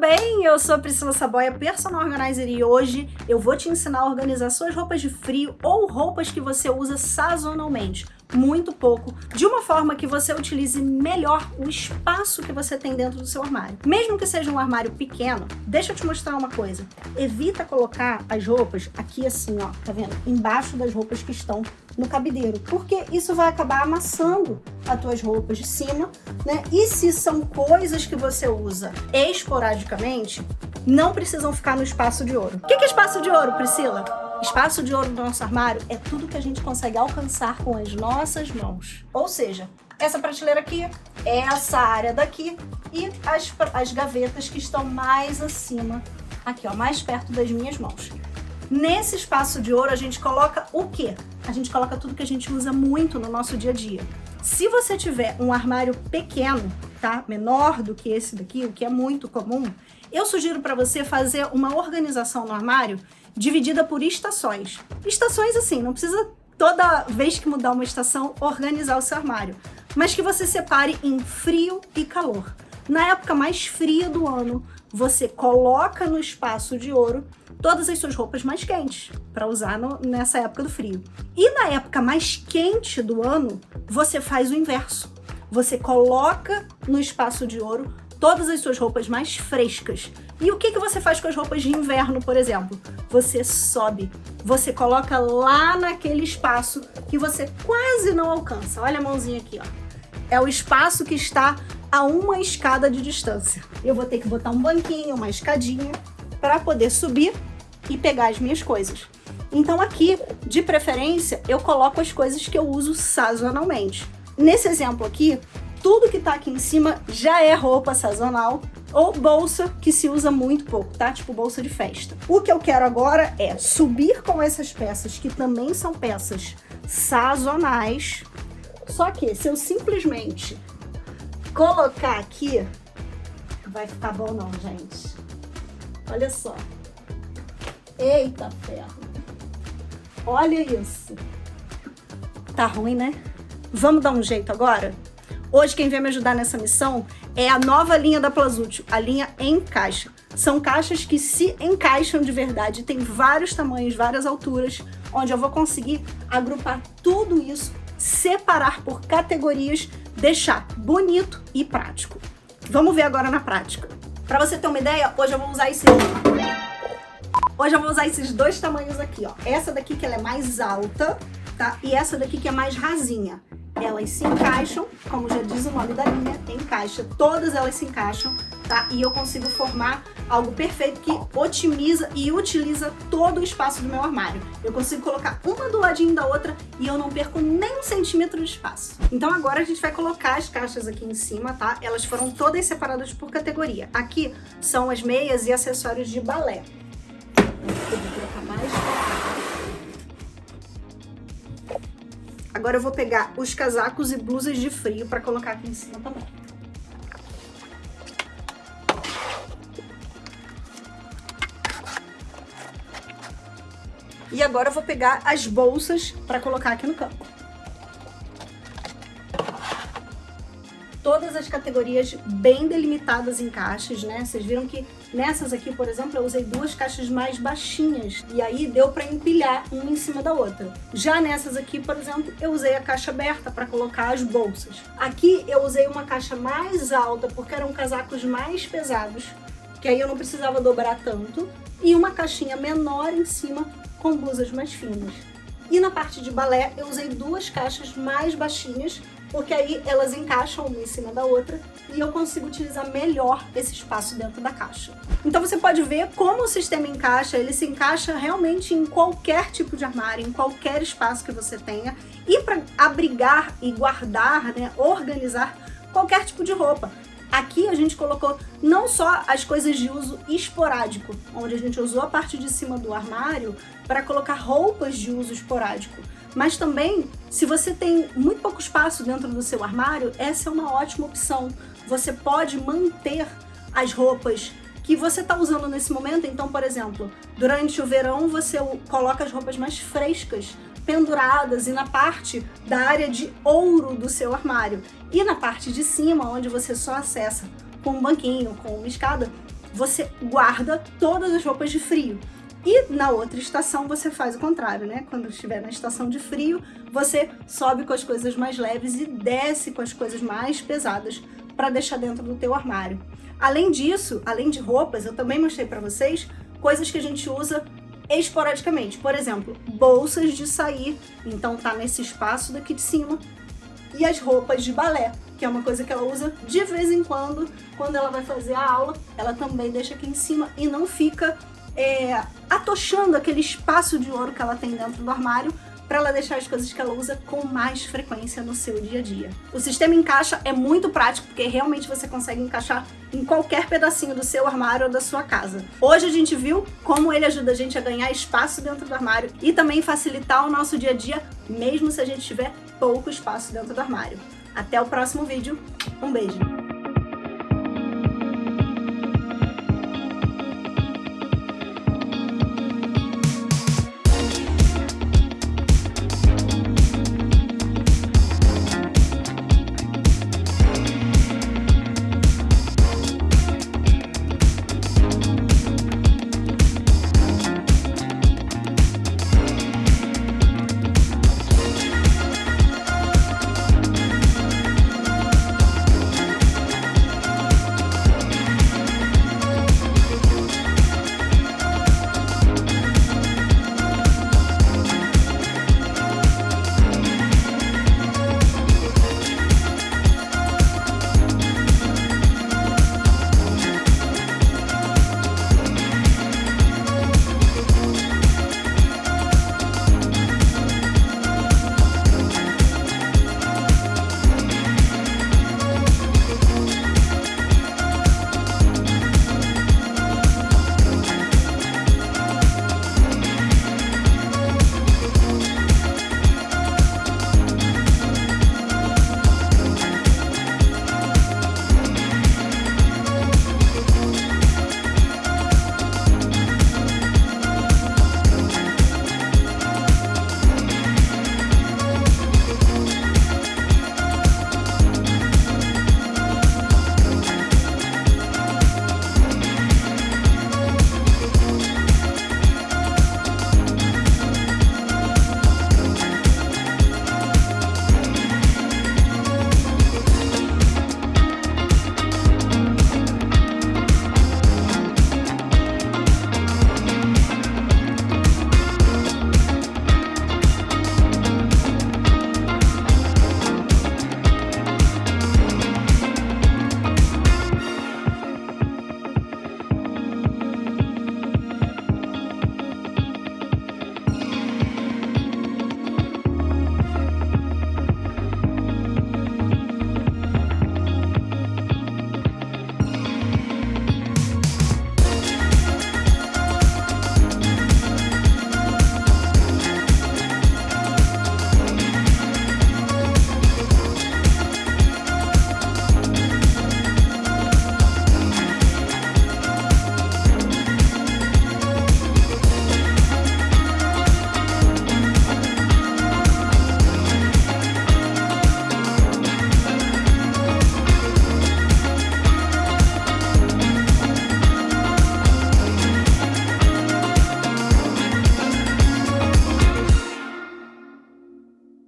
bem? Eu sou Priscila Saboia, personal organizer e hoje eu vou te ensinar a organizar suas roupas de frio ou roupas que você usa sazonalmente muito pouco, de uma forma que você utilize melhor o espaço que você tem dentro do seu armário. Mesmo que seja um armário pequeno, deixa eu te mostrar uma coisa. Evita colocar as roupas aqui assim, ó, tá vendo? Embaixo das roupas que estão no cabideiro, porque isso vai acabar amassando as tuas roupas de cima, né? E se são coisas que você usa esporadicamente, não precisam ficar no espaço de ouro. O que é espaço de ouro, Priscila? Espaço de ouro no nosso armário é tudo que a gente consegue alcançar com as nossas mãos. Ou seja, essa prateleira aqui, essa área daqui e as, as gavetas que estão mais acima, aqui ó, mais perto das minhas mãos. Nesse espaço de ouro a gente coloca o quê? A gente coloca tudo que a gente usa muito no nosso dia a dia. Se você tiver um armário pequeno, tá? Menor do que esse daqui, o que é muito comum, eu sugiro para você fazer uma organização no armário dividida por estações. Estações assim, não precisa toda vez que mudar uma estação organizar o seu armário, mas que você separe em frio e calor. Na época mais fria do ano, você coloca no espaço de ouro todas as suas roupas mais quentes para usar no, nessa época do frio. E na época mais quente do ano, você faz o inverso. Você coloca no espaço de ouro todas as suas roupas mais frescas. E o que, que você faz com as roupas de inverno, por exemplo? Você sobe, você coloca lá naquele espaço que você quase não alcança. Olha a mãozinha aqui, ó. É o espaço que está a uma escada de distância. Eu vou ter que botar um banquinho, uma escadinha, para poder subir e pegar as minhas coisas. Então aqui, de preferência, eu coloco as coisas que eu uso sazonalmente. Nesse exemplo aqui, tudo que tá aqui em cima já é roupa sazonal ou bolsa que se usa muito pouco, tá? Tipo bolsa de festa. O que eu quero agora é subir com essas peças, que também são peças sazonais, só que se eu simplesmente colocar aqui, vai ficar bom não, gente. Olha só. Eita ferro. Olha isso. Tá ruim, né? Vamos dar um jeito agora? Hoje quem vem me ajudar nessa missão é a nova linha da Plazútil, a linha Encaixa. São caixas que se encaixam de verdade, tem vários tamanhos, várias alturas, onde eu vou conseguir agrupar tudo isso, separar por categorias, deixar bonito e prático. Vamos ver agora na prática. Para você ter uma ideia, hoje eu vou usar esse Hoje eu vou usar esses dois tamanhos aqui, ó. Essa daqui que ela é mais alta, tá? E essa daqui que é mais rasinha elas se encaixam, como já diz o nome da linha, encaixa, todas elas se encaixam, tá? E eu consigo formar algo perfeito que otimiza e utiliza todo o espaço do meu armário. Eu consigo colocar uma do ladinho da outra e eu não perco nem um centímetro de espaço. Então agora a gente vai colocar as caixas aqui em cima, tá? Elas foram todas separadas por categoria. Aqui são as meias e acessórios de balé. Eu vou colocar mais Agora eu vou pegar os casacos e blusas de frio para colocar aqui em cima também. E agora eu vou pegar as bolsas para colocar aqui no campo. Todas as categorias bem delimitadas em caixas, né? Vocês viram que nessas aqui, por exemplo, eu usei duas caixas mais baixinhas e aí deu para empilhar uma em cima da outra. Já nessas aqui, por exemplo, eu usei a caixa aberta para colocar as bolsas. Aqui eu usei uma caixa mais alta porque eram casacos mais pesados, que aí eu não precisava dobrar tanto, e uma caixinha menor em cima com blusas mais finas. E na parte de balé eu usei duas caixas mais baixinhas porque aí elas encaixam uma em cima da outra e eu consigo utilizar melhor esse espaço dentro da caixa. Então você pode ver como o sistema encaixa, ele se encaixa realmente em qualquer tipo de armário, em qualquer espaço que você tenha e para abrigar e guardar, né, organizar qualquer tipo de roupa. Aqui a gente colocou não só as coisas de uso esporádico, onde a gente usou a parte de cima do armário para colocar roupas de uso esporádico, mas também, se você tem muito pouco espaço dentro do seu armário, essa é uma ótima opção. Você pode manter as roupas que você está usando nesse momento. Então, por exemplo, durante o verão você coloca as roupas mais frescas, penduradas e na parte da área de ouro do seu armário. E na parte de cima, onde você só acessa com um banquinho, com uma escada, você guarda todas as roupas de frio. E na outra estação você faz o contrário, né? Quando estiver na estação de frio, você sobe com as coisas mais leves e desce com as coisas mais pesadas para deixar dentro do teu armário. Além disso, além de roupas, eu também mostrei para vocês coisas que a gente usa esporadicamente. Por exemplo, bolsas de sair, então tá nesse espaço daqui de cima. E as roupas de balé, que é uma coisa que ela usa de vez em quando, quando ela vai fazer a aula, ela também deixa aqui em cima e não fica é, atochando aquele espaço de ouro que ela tem dentro do armário para ela deixar as coisas que ela usa com mais frequência no seu dia a dia. O sistema encaixa é muito prático, porque realmente você consegue encaixar em qualquer pedacinho do seu armário ou da sua casa. Hoje a gente viu como ele ajuda a gente a ganhar espaço dentro do armário e também facilitar o nosso dia a dia, mesmo se a gente tiver pouco espaço dentro do armário. Até o próximo vídeo, um beijo!